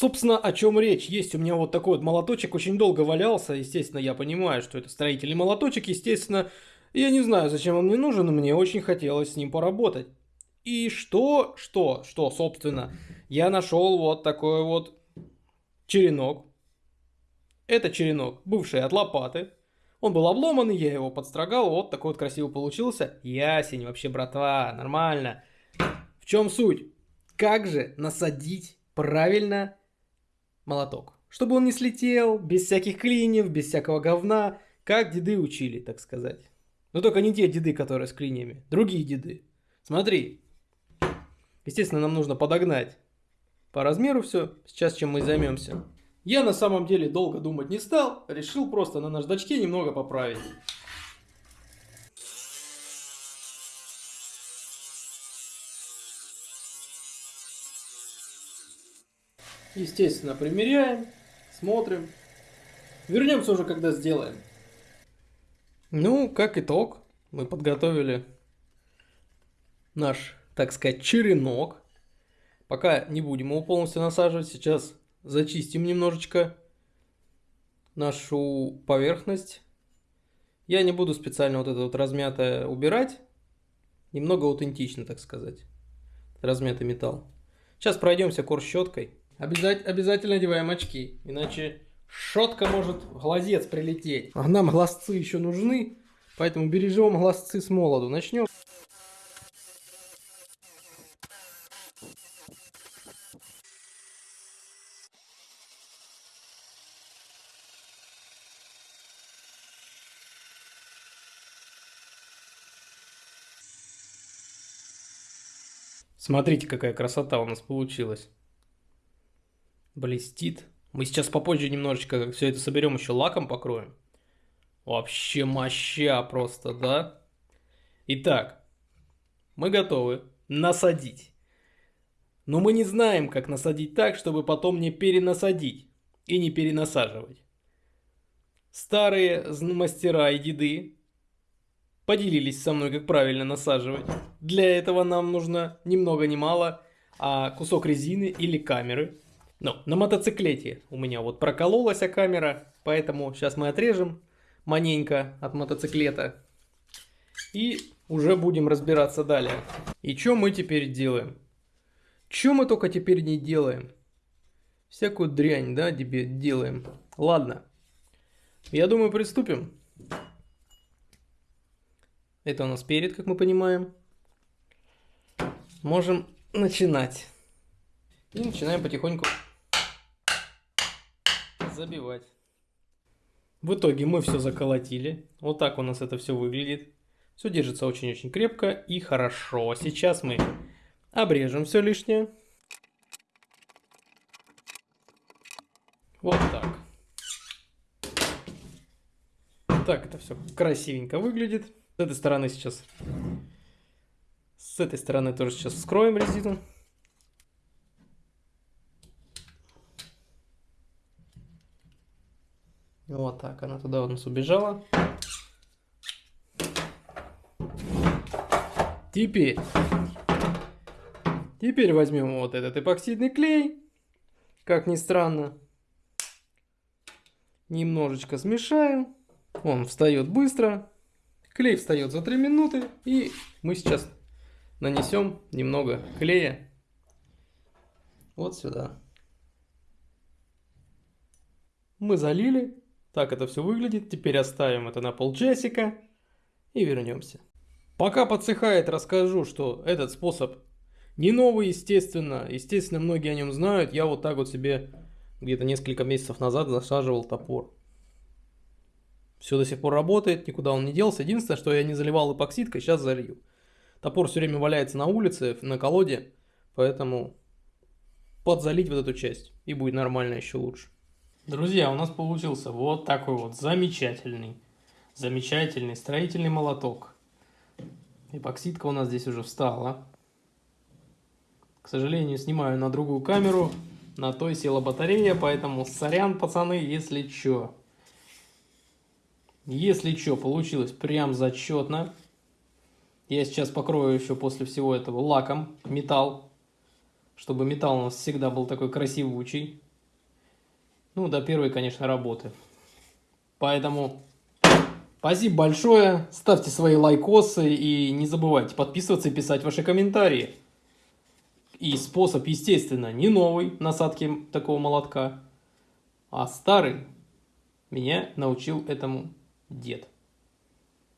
Собственно, о чем речь? Есть у меня вот такой вот молоточек, очень долго валялся. Естественно, я понимаю, что это строительный молоточек. Естественно, я не знаю, зачем он мне нужен, но мне очень хотелось с ним поработать. И что, что, что, собственно, я нашел вот такой вот черенок. Это черенок, бывший от лопаты. Он был обломанный, я его подстрогал, вот такой вот красивый получился. Ясень, вообще, братва, нормально. В чем суть? Как же насадить правильно молоток. Чтобы он не слетел, без всяких клиньев, без всякого говна, как деды учили, так сказать. Но только не те деды, которые с клиньями, другие деды. Смотри. Естественно, нам нужно подогнать по размеру все. Сейчас чем мы займемся. Я на самом деле долго думать не стал, решил просто на наждачке немного поправить. Естественно, примеряем, смотрим. Вернемся уже, когда сделаем. Ну, как итог, мы подготовили наш, так сказать, черенок. Пока не будем его полностью насаживать, сейчас зачистим немножечко нашу поверхность. Я не буду специально вот это вот размятое убирать. Немного аутентично, так сказать. Размятый металл. Сейчас пройдемся кор щеткой. Обязать, обязательно одеваем очки, иначе шотка может в глазец прилететь. А нам глазцы еще нужны, поэтому бережем глазцы с молоду. Начнем. Смотрите, какая красота у нас получилась блестит. Мы сейчас попозже немножечко все это соберем, еще лаком покроем. Вообще моща просто, да? Итак, мы готовы насадить. Но мы не знаем, как насадить так, чтобы потом не перенасадить и не перенасаживать. Старые мастера и деды поделились со мной, как правильно насаживать. Для этого нам нужно ни много ни мало, а кусок резины или камеры – ну, на мотоциклете у меня вот прокололась камера, поэтому сейчас мы отрежем маненько от мотоциклета. И уже будем разбираться далее. И что мы теперь делаем? Что мы только теперь не делаем? Всякую дрянь, да, тебе делаем. Ладно. Я думаю, приступим. Это у нас перед, как мы понимаем. Можем начинать. И начинаем потихоньку забивать. В итоге мы все заколотили. Вот так у нас это все выглядит. Все держится очень-очень крепко и хорошо. Сейчас мы обрежем все лишнее. Вот так. Так это все красивенько выглядит. С этой стороны сейчас... С этой стороны тоже сейчас вскроем резину. Вот так, она туда у нас убежала. Теперь, теперь возьмем вот этот эпоксидный клей. Как ни странно. Немножечко смешаем. Он встает быстро. Клей встает за 3 минуты. И мы сейчас нанесем немного клея вот сюда. Мы залили. Так это все выглядит. Теперь оставим это на полчасика и вернемся. Пока подсыхает, расскажу, что этот способ не новый, естественно. Естественно, многие о нем знают. Я вот так вот себе где-то несколько месяцев назад засаживал топор. Все до сих пор работает, никуда он не делся. Единственное, что я не заливал эпоксидкой, сейчас залью. Топор все время валяется на улице, на колоде, поэтому подзалить вот эту часть и будет нормально еще лучше. Друзья, у нас получился вот такой вот замечательный, замечательный строительный молоток. Эпоксидка у нас здесь уже встала. К сожалению, снимаю на другую камеру. На той села батарея, поэтому сорян, пацаны, если чё. Если чё, получилось прям зачетно. Я сейчас покрою еще после всего этого лаком металл. Чтобы металл у нас всегда был такой красивучий. Ну, до первой, конечно, работы. Поэтому спасибо большое. Ставьте свои лайкосы и не забывайте подписываться и писать ваши комментарии. И способ, естественно, не новый насадки такого молотка, а старый. Меня научил этому дед.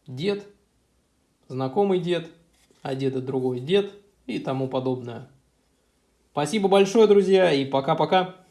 Дед, знакомый дед, а деда другой дед и тому подобное. Спасибо большое, друзья, и пока-пока.